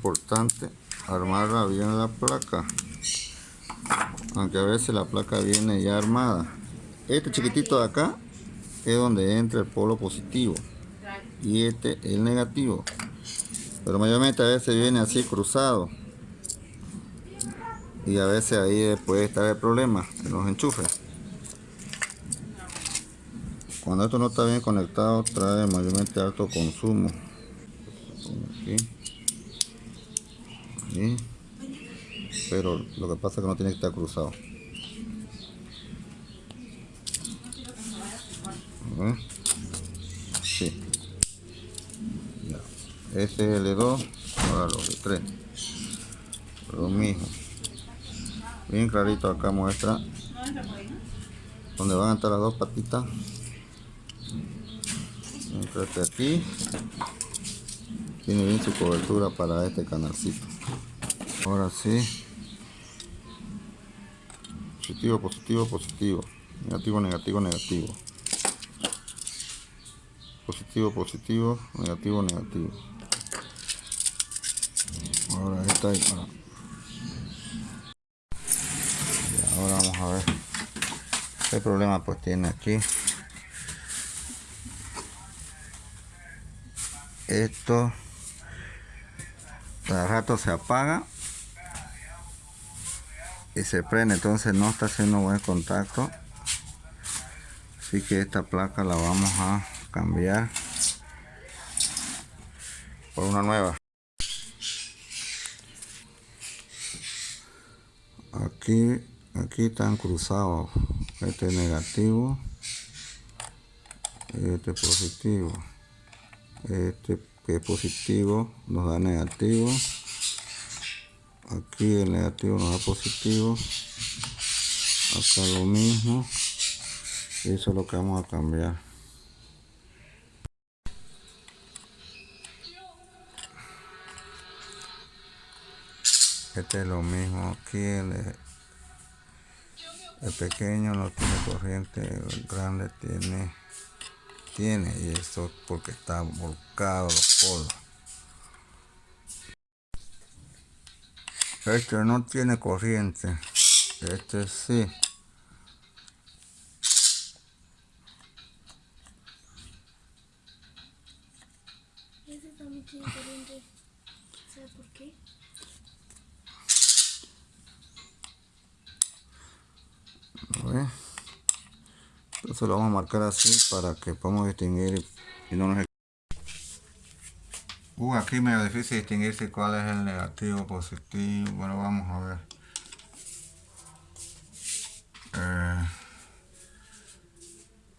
importante armarla bien la placa. Aunque a veces la placa viene ya armada. Este chiquitito de acá es donde entra el polo positivo. Y este el negativo. Pero mayormente a veces viene así cruzado. Y a veces ahí puede estar el problema en los enchufes. Cuando esto no está bien conectado trae mayormente alto consumo pero lo que pasa es que no tiene que estar cruzado. Sí. ese es el 2 ahora los de 3 lo mismo. Bien clarito acá muestra. Donde van a estar las dos patitas aquí tiene bien su cobertura para este canalcito. Ahora sí positivo positivo positivo. Negativo negativo negativo. Positivo positivo negativo negativo. Ahora esta ahí ahora vamos a ver qué problema pues tiene aquí. Esto cada rato se apaga se prende. Entonces no está haciendo buen contacto. Así que esta placa la vamos a cambiar por una nueva. Aquí aquí están cruzados. Este es negativo este positivo. Este que es positivo nos da negativo aquí el negativo nos da positivo. Acá lo mismo. Eso es lo que vamos a cambiar. Este es lo mismo aquí el, el pequeño no tiene corriente el grande tiene tiene y esto porque está volcado los polos este no tiene corriente este sí este también tiene corriente ¿sabe por qué? A ver. entonces lo vamos a marcar así para que podamos distinguir y no nos Uh, aquí medio difícil distinguirse cuál es el negativo, positivo. Bueno, vamos a ver. Eh,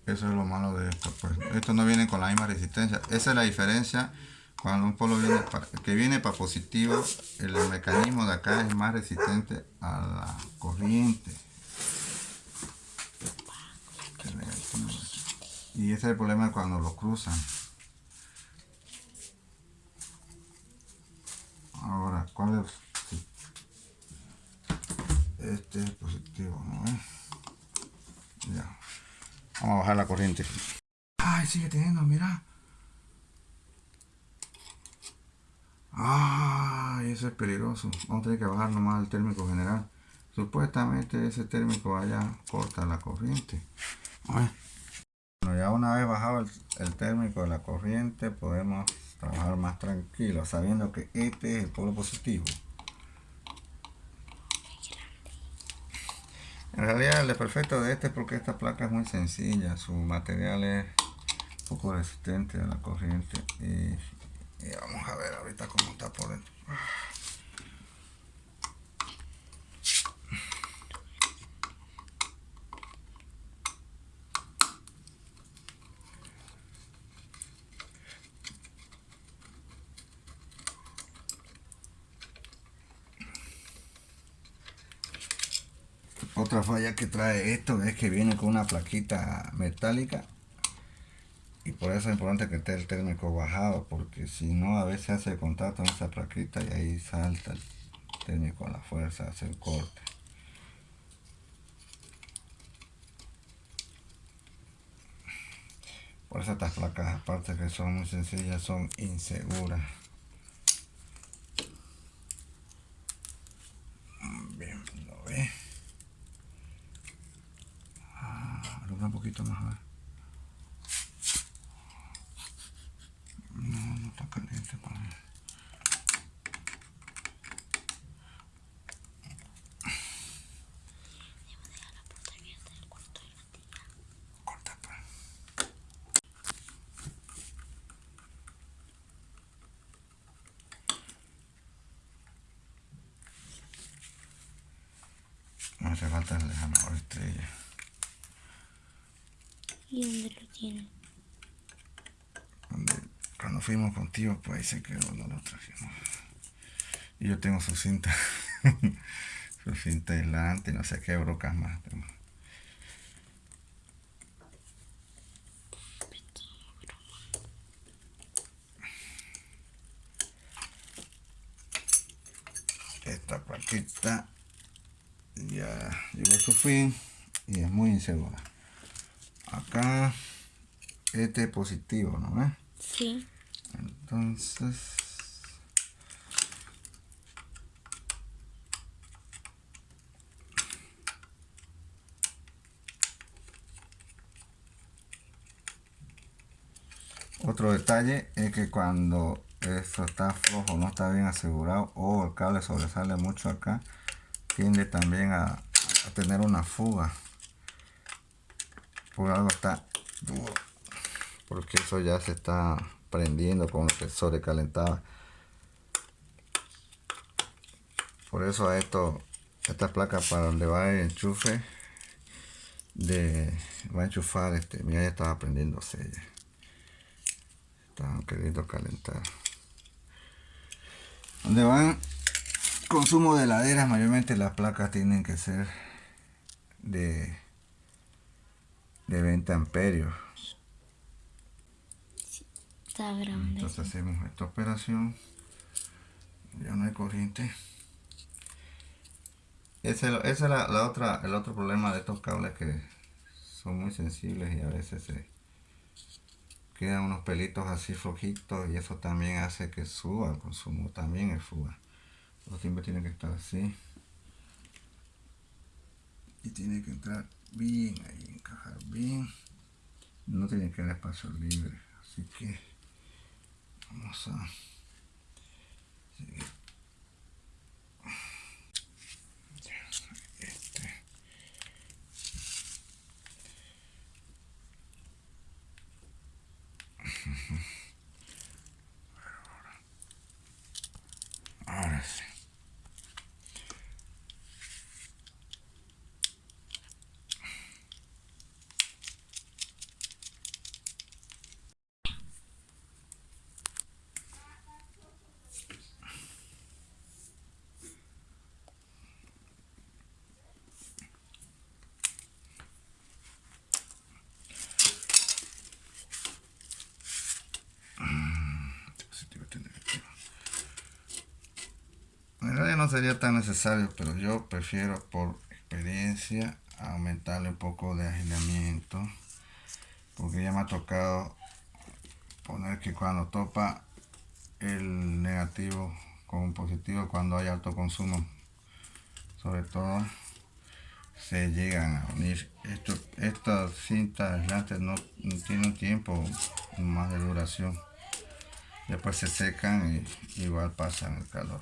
eso es lo malo de esto. Pues. Esto no viene con la misma resistencia. Esa es la diferencia. Cuando un polo viene que viene para positivo, el mecanismo de acá es más resistente a la corriente. Y ese es el problema cuando lo cruzan. Ahora cuál es este es positivo ¿no? vamos a bajar la corriente. Ay sigue teniendo mira. Ay eso es peligroso. Vamos a tener que bajar nomás el térmico general. Supuestamente ese térmico allá corta la corriente. Bueno ya una vez bajado el, el térmico de la corriente podemos trabajar más tranquilo sabiendo que este es el polo positivo. En realidad el perfecto de este es porque esta placa es muy sencilla su material es poco resistente a la corriente y, y vamos a ver ahorita cómo está por dentro Otra falla que trae esto es que viene con una plaquita metálica y por eso es importante que esté el térmico bajado porque si no a veces hace contacto con esa plaquita y ahí salta el térmico a la fuerza, hace el corte. Por eso estas placas aparte que son muy sencillas son inseguras. Un poquito más, a ver. No, no está caliente para mí. Pues. hace falta la mejor estrella ¿Y dónde lo tiene? Donde, cuando fuimos contigo, pues ahí se quedó, no lo trajimos. Y yo tengo su cinta, su cinta aislante, no sé qué brocas más. tengo. Esta plaquita ya llegó a su fin y es muy insegura. Acá este es positivo, ¿no ves? Sí. Entonces Otro detalle es que cuando esto está flojo, no está bien asegurado o el cable sobresale mucho acá, tiende también a, a tener una fuga. Por algo está duro. Porque eso ya se está prendiendo con lo que sobrecalentaba. Por eso a esto, esta placa para donde va el enchufe, de, va a enchufar este, mira ya estaba prendiéndose ya. Estaban queriendo calentar. Donde van consumo de heladeras, mayormente las placas tienen que ser de, de 20 amperios. Está grande. Entonces hacemos esta operación. Ya no hay corriente. Ese, ese es la, la otra, el otro problema de estos cables que son muy sensibles y a veces se quedan unos pelitos así flojitos y eso también hace que suba el consumo, también es fuga. Los siempre tiene que estar así. Y tiene que entrar bien ahí, encajar bien. No tiene que haber espacio libre, así que vamos a seguir. Este. Ahora sí. Positivo, este negativo. En realidad no sería tan necesario, pero yo prefiero por experiencia aumentarle un poco de agilamiento. Porque ya me ha tocado poner que cuando topa el negativo con un positivo, cuando hay alto consumo, sobre todo, se llegan a unir. Esto, estas cintas aislantes no, no tienen tiempo más de duración. Después se secan y igual pasan el calor.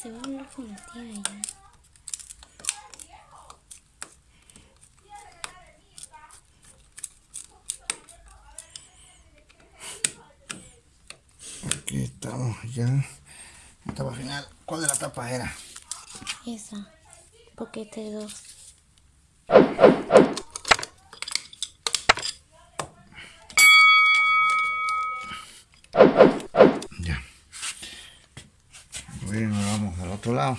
se va a hablar con la tía ya? Aquí estamos ya. Etapa final. ¿Cuál de la tapa era? Esa. Poquete 2. Ya. Bueno, vamos al otro lado.